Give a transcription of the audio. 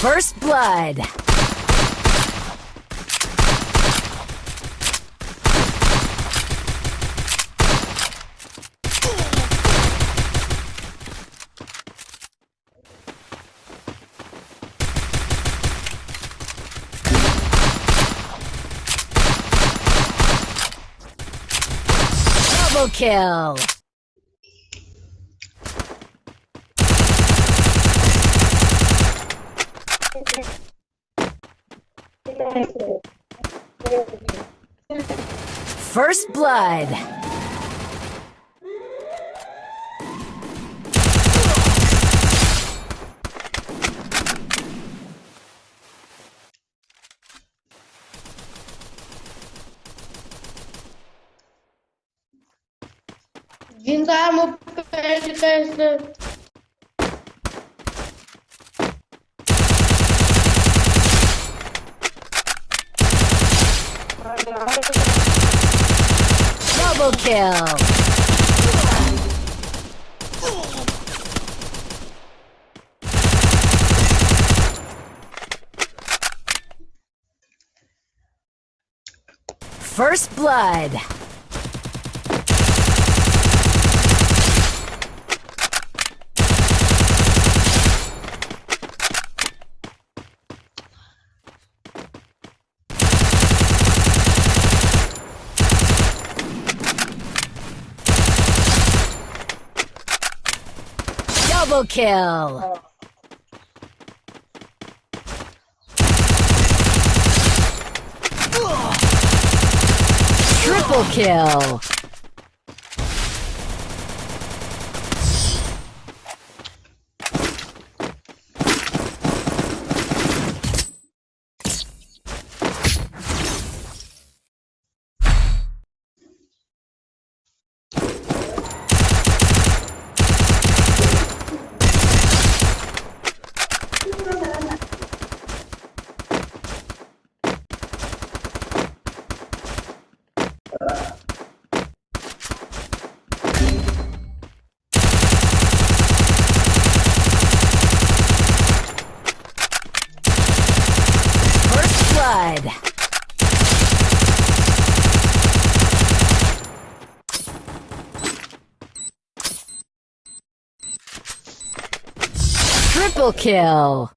First blood. Double kill. First blood. Jingar mu perde Double kill. First blood. Double kill. Triple kill. First blood. Triple kill.